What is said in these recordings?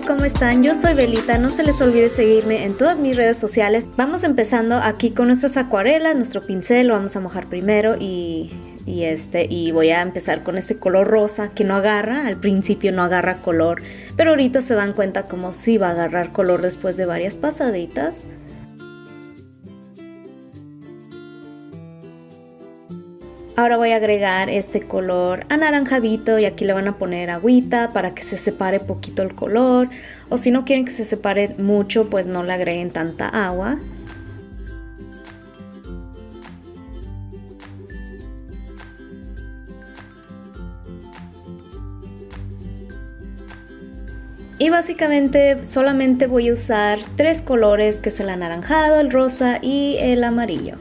¿cómo están? Yo soy Belita, no se les olvide seguirme en todas mis redes sociales. Vamos empezando aquí con nuestras acuarelas, nuestro pincel lo vamos a mojar primero y, este, y voy a empezar con este color rosa que no agarra, al principio no agarra color, pero ahorita se dan cuenta como si va a agarrar color después de varias pasaditas. Ahora voy a agregar este color anaranjadito y aquí le van a poner agüita para que se separe poquito el color. O si no quieren que se separe mucho, pues no le agreguen tanta agua. Y básicamente solamente voy a usar tres colores que es el anaranjado, el rosa y el amarillo.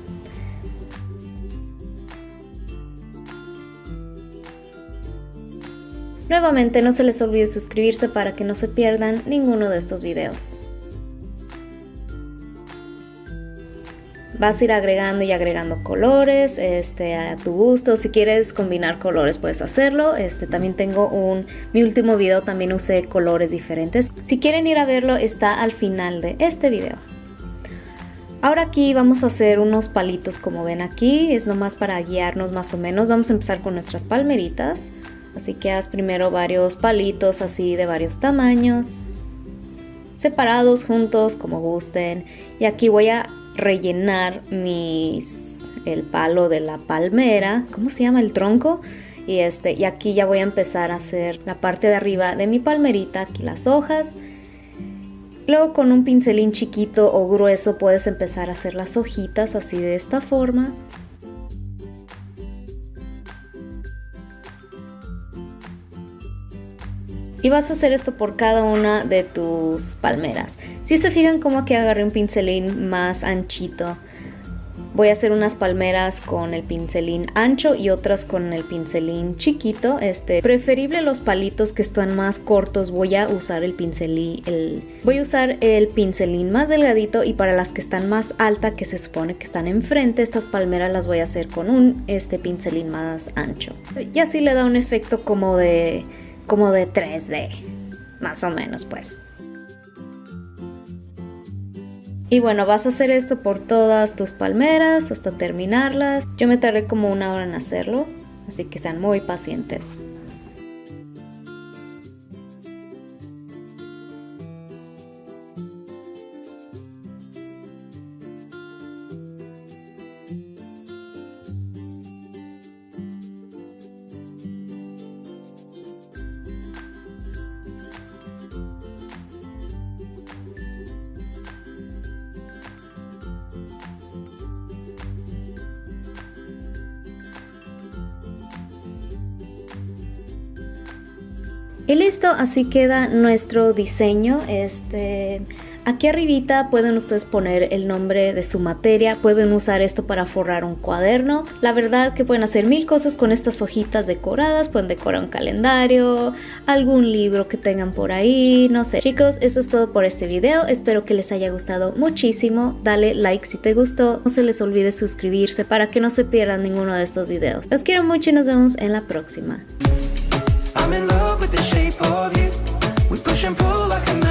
Nuevamente no se les olvide suscribirse para que no se pierdan ninguno de estos videos. Vas a ir agregando y agregando colores este, a tu gusto. Si quieres combinar colores puedes hacerlo. Este, también tengo un... Mi último video también usé colores diferentes. Si quieren ir a verlo está al final de este video. Ahora aquí vamos a hacer unos palitos como ven aquí. Es nomás para guiarnos más o menos. Vamos a empezar con nuestras palmeritas. Así que haz primero varios palitos así de varios tamaños, separados, juntos, como gusten. Y aquí voy a rellenar mis, el palo de la palmera, ¿cómo se llama? El tronco. Y, este, y aquí ya voy a empezar a hacer la parte de arriba de mi palmerita, aquí las hojas. Luego con un pincelín chiquito o grueso puedes empezar a hacer las hojitas así de esta forma. Y vas a hacer esto por cada una de tus palmeras. Si se fijan como que agarré un pincelín más anchito, voy a hacer unas palmeras con el pincelín ancho y otras con el pincelín chiquito. Este, preferible los palitos que están más cortos, voy a usar el pincelín, el, voy a usar el pincelín más delgadito y para las que están más alta, que se supone que están enfrente, estas palmeras las voy a hacer con un este pincelín más ancho. Y así le da un efecto como de como de 3D, más o menos pues. Y bueno, vas a hacer esto por todas tus palmeras hasta terminarlas. Yo me tardé como una hora en hacerlo, así que sean muy pacientes. Y listo, así queda nuestro diseño. Este, aquí arribita pueden ustedes poner el nombre de su materia, pueden usar esto para forrar un cuaderno. La verdad que pueden hacer mil cosas con estas hojitas decoradas, pueden decorar un calendario, algún libro que tengan por ahí, no sé. Chicos, eso es todo por este video, espero que les haya gustado muchísimo. Dale like si te gustó, no se les olvide suscribirse para que no se pierdan ninguno de estos videos. Los quiero mucho y nos vemos en la próxima. I'm in love with the shape of you. We push and pull like a magnet.